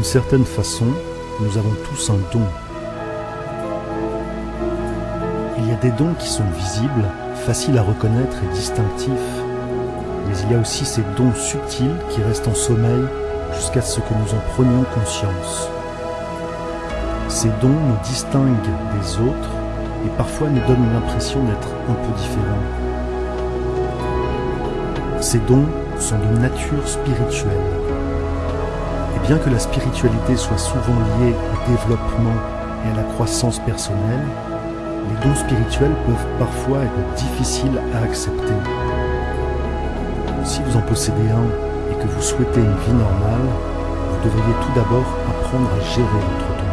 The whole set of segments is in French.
certaine façon, nous avons tous un don. Il y a des dons qui sont visibles, faciles à reconnaître et distinctifs. Mais il y a aussi ces dons subtils qui restent en sommeil jusqu'à ce que nous en prenions conscience. Ces dons nous distinguent des autres et parfois nous donnent l'impression d'être un peu différents. Ces dons sont de nature spirituelle. Bien que la spiritualité soit souvent liée au développement et à la croissance personnelle, les dons spirituels peuvent parfois être difficiles à accepter. Si vous en possédez un et que vous souhaitez une vie normale, vous devriez tout d'abord apprendre à gérer votre don.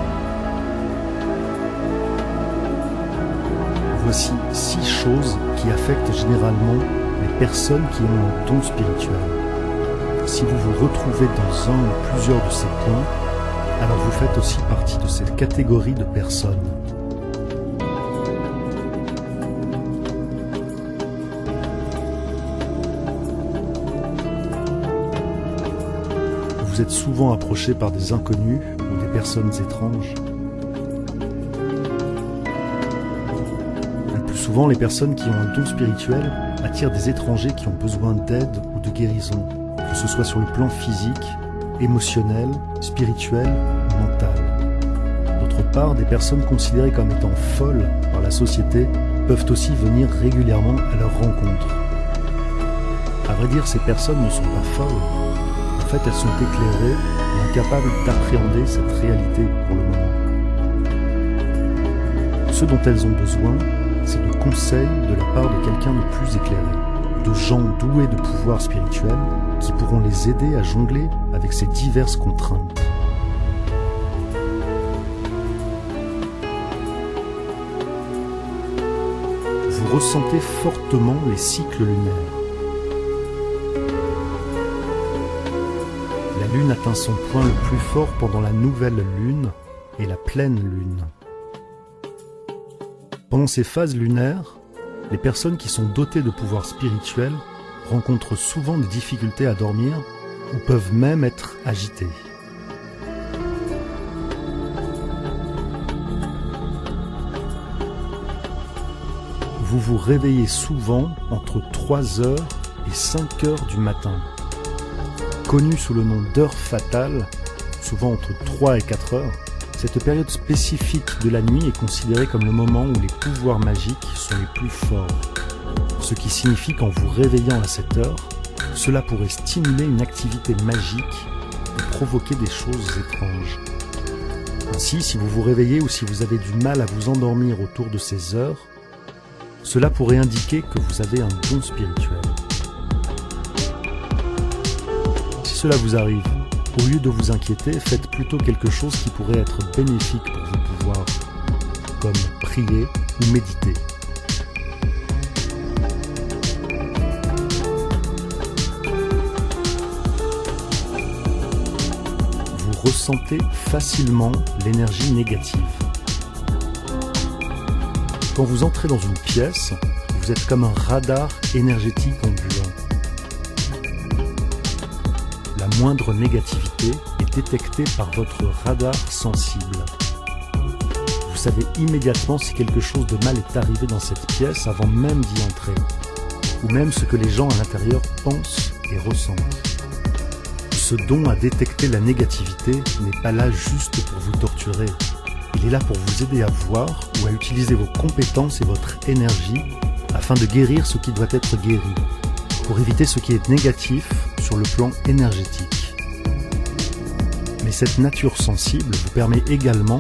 Voici six choses qui affectent généralement les personnes qui ont un don spirituel. Si vous vous retrouvez dans un ou plusieurs de ces points, alors vous faites aussi partie de cette catégorie de personnes. Vous êtes souvent approché par des inconnus ou des personnes étranges. Le plus souvent, les personnes qui ont un don spirituel attirent des étrangers qui ont besoin d'aide ou de guérison, que ce soit sur le plan physique, émotionnel, spirituel mental. D'autre part, des personnes considérées comme étant folles par la société peuvent aussi venir régulièrement à leur rencontre. À vrai dire, ces personnes ne sont pas folles. En fait, elles sont éclairées et incapables d'appréhender cette réalité pour le moment. Ce dont elles ont besoin, c'est de conseils de la part de quelqu'un de plus éclairé, de gens doués de pouvoirs spirituels qui pourront les aider à jongler avec ces diverses contraintes. Vous ressentez fortement les cycles lunaires. La lune atteint son point le plus fort pendant la nouvelle lune et la pleine lune. Pendant ces phases lunaires, les personnes qui sont dotées de pouvoirs spirituels rencontrent souvent des difficultés à dormir ou peuvent même être agitées. Vous vous réveillez souvent entre 3h et 5h du matin. Connue sous le nom d'heure fatale, souvent entre 3 et 4 heures, cette période spécifique de la nuit est considérée comme le moment où les pouvoirs magiques sont les plus forts. Ce qui signifie qu'en vous réveillant à cette heure, cela pourrait stimuler une activité magique et provoquer des choses étranges. Ainsi, si vous vous réveillez ou si vous avez du mal à vous endormir autour de ces heures, cela pourrait indiquer que vous avez un don spirituel. Si cela vous arrive, au lieu de vous inquiéter, faites plutôt quelque chose qui pourrait être bénéfique pour vos pouvoirs, comme prier ou méditer. Vous ressentez facilement l'énergie négative. Quand vous entrez dans une pièce, vous êtes comme un radar énergétique ambulant. Moindre négativité est détectée par votre radar sensible. Vous savez immédiatement si quelque chose de mal est arrivé dans cette pièce avant même d'y entrer, ou même ce que les gens à l'intérieur pensent et ressentent. Ce don à détecter la négativité n'est pas là juste pour vous torturer, il est là pour vous aider à voir ou à utiliser vos compétences et votre énergie afin de guérir ce qui doit être guéri, pour éviter ce qui est négatif sur le plan énergétique. Mais cette nature sensible vous permet également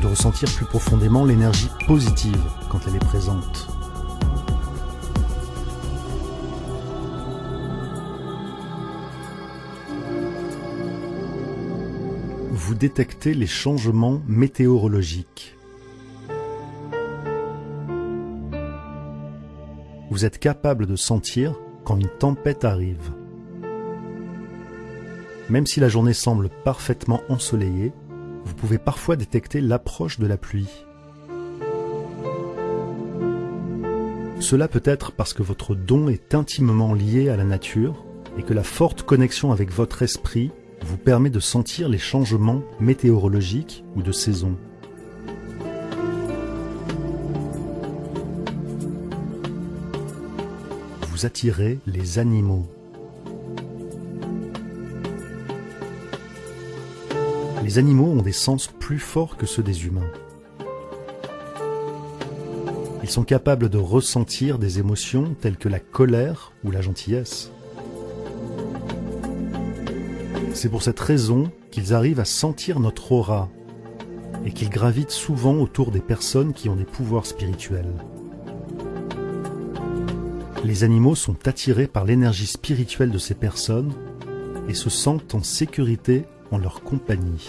de ressentir plus profondément l'énergie positive quand elle est présente. vous détectez les changements météorologiques. Vous êtes capable de sentir quand une tempête arrive. Même si la journée semble parfaitement ensoleillée, vous pouvez parfois détecter l'approche de la pluie. Cela peut être parce que votre don est intimement lié à la nature et que la forte connexion avec votre esprit vous permet de sentir les changements météorologiques ou de saison. Vous attirez les animaux. Les animaux ont des sens plus forts que ceux des humains. Ils sont capables de ressentir des émotions telles que la colère ou la gentillesse. C'est pour cette raison qu'ils arrivent à sentir notre aura et qu'ils gravitent souvent autour des personnes qui ont des pouvoirs spirituels. Les animaux sont attirés par l'énergie spirituelle de ces personnes et se sentent en sécurité en leur compagnie.